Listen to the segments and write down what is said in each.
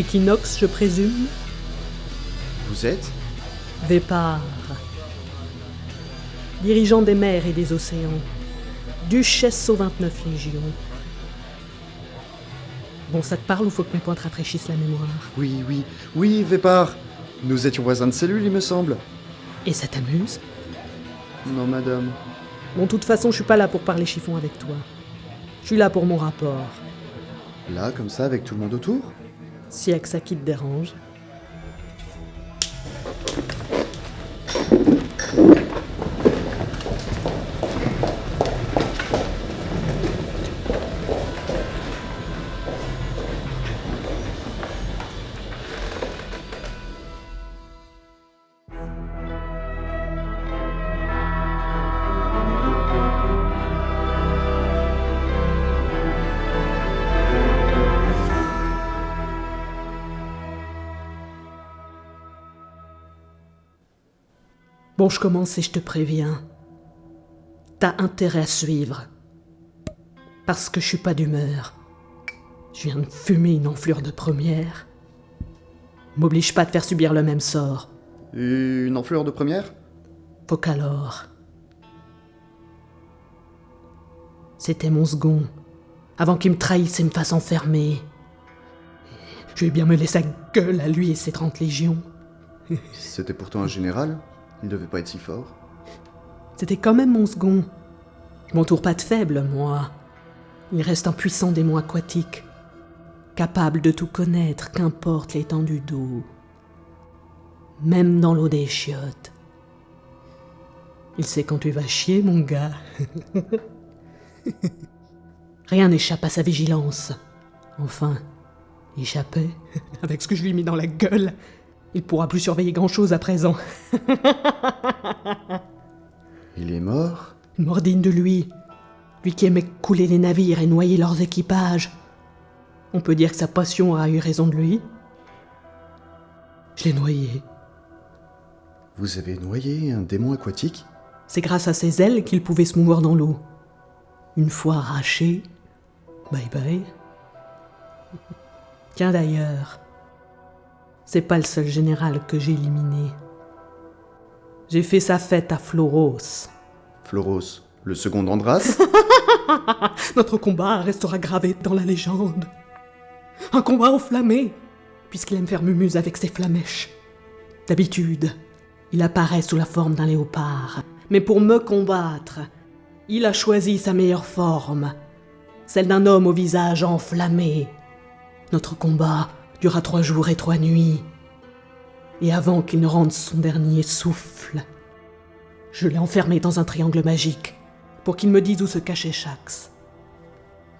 Équinoxe, je présume Vous êtes Vépar. Dirigeant des mers et des océans. Duchesse aux 29 légions. Bon, ça te parle ou faut que mes points te rafraîchissent la mémoire? Oui, oui, oui, Vépar Nous étions voisins de cellule, il me semble. Et ça t'amuse? Non, madame. Bon, de toute façon, je suis pas là pour parler chiffon avec toi. Je suis là pour mon rapport. Là, comme ça, avec tout le monde autour? Si y a que ça qui te dérange. Bon, je commence et je te préviens. T'as intérêt à suivre. Parce que je suis pas d'humeur. Je viens de fumer une enflure de première. M'oblige pas de faire subir le même sort. Une enflure de première? Faut qu'alors. C'était mon second. Avant qu'il me trahisse et me fasse enfermer. Je vais bien me laisser sa gueule à lui et ses 30 légions. C'était pourtant un général? Il devait pas être si fort. C'était quand même mon second. Je m'entoure pas de faible, moi. Il reste un puissant démon aquatique, capable de tout connaître, qu'importe l'étendue d'eau. Même dans l'eau des chiottes. Il sait quand tu vas chier, mon gars. Rien n'échappe à sa vigilance. Enfin, échapper avec ce que je lui ai mis dans la gueule. Il pourra plus surveiller grand-chose à présent. Il est mort? Digne de lui. Lui qui aimait couler les navires et noyer leurs équipages. On peut dire que sa passion a eu raison de lui. Je l'ai noyé. Vous avez noyé un démon aquatique? C'est grâce à ses ailes qu'il pouvait se mouvoir dans l'eau. Une fois arraché, bye bye. Tiens d'ailleurs, c'est pas le seul général que j'ai éliminé. J'ai fait sa fête à Floros. Floros, le second d'Andras Notre combat restera gravé dans la légende. Un combat enflammé, puisqu'il aime faire mumuse avec ses flamèches. D'habitude, il apparaît sous la forme d'un léopard. Mais pour me combattre, il a choisi sa meilleure forme, celle d'un homme au visage enflammé. Notre combat dura trois jours et trois nuits. Et avant qu'il ne rende son dernier souffle, je l'ai enfermé dans un triangle magique pour qu'il me dise où se cachait Shax.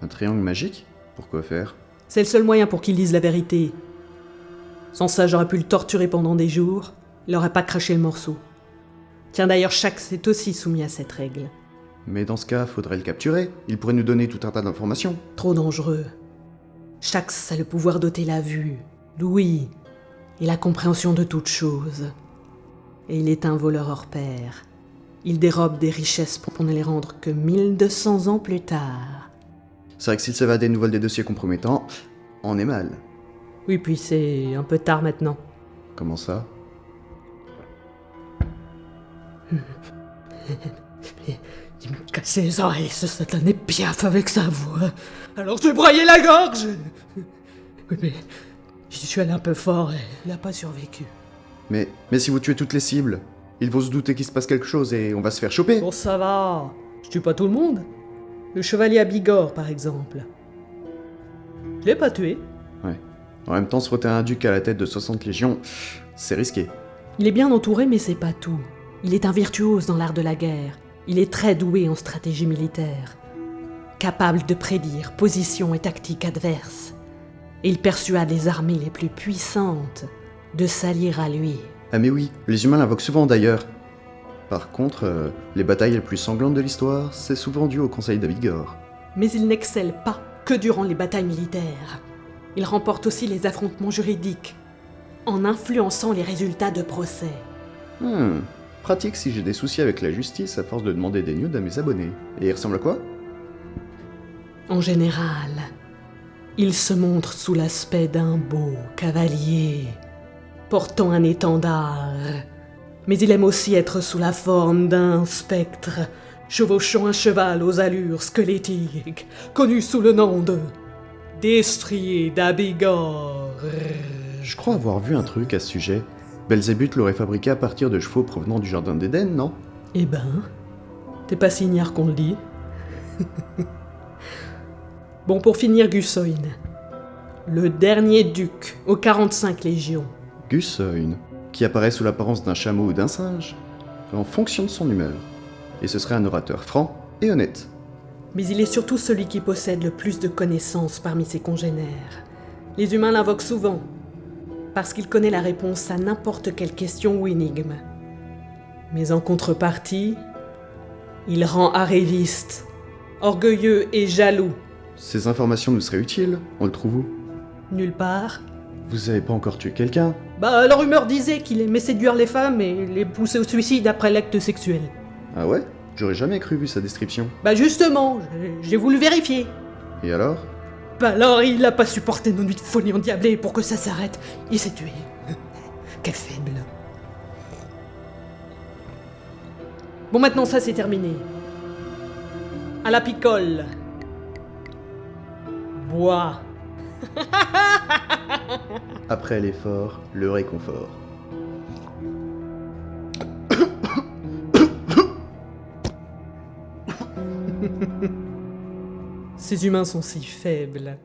Un triangle magique? Pourquoi faire? C'est le seul moyen pour qu'il dise la vérité. Sans ça, j'aurais pu le torturer pendant des jours. Il n'aurait pas craché le morceau. Tiens, d'ailleurs, Shax est aussi soumis à cette règle. Mais dans ce cas, faudrait le capturer. Il pourrait nous donner tout un tas d'informations. Trop dangereux. Shax a le pouvoir d'ôter la vue, l'ouïe et la compréhension de toute chose. Et il est un voleur hors pair. Il dérobe des richesses pour ne les rendre que 1200 ans plus tard. C'est vrai que s'il s'évadait nous vole des dossiers compromettants, on est mal. Oui, puis c'est un peu tard maintenant. Comment ça? Il me cassait les oreilles, ce satané piaf avec sa voix. Alors je lui broyais la gorge Oui, mais j'y suis allé un peu fort et il n'a pas survécu. mais, mais si vous tuez toutes les cibles, ils vont se douter qu'il se passe quelque chose et on va se faire choper. Bon, ça va. Je tue pas tout le monde. Le chevalier à Bigorre, par exemple. Je l'ai pas tué. Ouais. En même temps, se frotter un duc à la tête de 60 légions, c'est risqué. Il est bien entouré, mais c'est pas tout. Il est un virtuose dans l'art de la guerre. Il est très doué en stratégie militaire. Capable de prédire position et tactique adverses. Il persuade les armées les plus puissantes de s'allier à lui. Ah mais oui, les humains l'invoquent souvent d'ailleurs. Par contre, euh, les batailles les plus sanglantes de l'histoire, c'est souvent dû au Conseil d'Avigor. Mais il n'excelle pas que durant les batailles militaires. Il remporte aussi les affrontements juridiques, en influençant les résultats de procès. Hmm, pratique si j'ai des soucis avec la justice à force de demander des nudes à mes abonnés. Et il ressemble à quoi? En général, Il se montre sous l'aspect d'un beau cavalier, portant un étendard. Mais il aime aussi être sous la forme d'un spectre, chevauchant un cheval aux allures squelettiques, connu sous le nom de Destrier d'Abigor. Je crois avoir vu un truc à ce sujet. Belzébuth l'aurait fabriqué à partir de chevaux provenant du jardin d'Éden, non? Eh ben, t'es pas si ignare qu'on le dit. bon, pour finir, Gussoin. Le dernier duc aux 45 légions. Gussoin, qui apparaît sous l'apparence d'un chameau ou d'un singe, en fonction de son humeur. Et ce serait un orateur franc et honnête. Mais il est surtout celui qui possède le plus de connaissances parmi ses congénères. Les humains l'invoquent souvent, parce qu'il connaît la réponse à n'importe quelle question ou énigme. Mais en contrepartie, il rend arriviste, orgueilleux et jaloux. Ces informations nous seraient utiles, on le trouve où? Nulle part. Vous avez pas encore tué quelqu'un? Bah, la rumeur disait qu'il aimait séduire les femmes et les pousser au suicide après l'acte sexuel. Ah ouais? J'aurais jamais cru vu sa description. Bah justement, j'ai- voulu vérifier. Et alors? Alors, il a pas supporté nos nuits de folie endiablées pour que ça s'arrête. Il s'est tué. Quel faible. Bon, maintenant ça c'est terminé. À la picole. Bois. Après l'effort, le réconfort. Ces humains sont si faibles.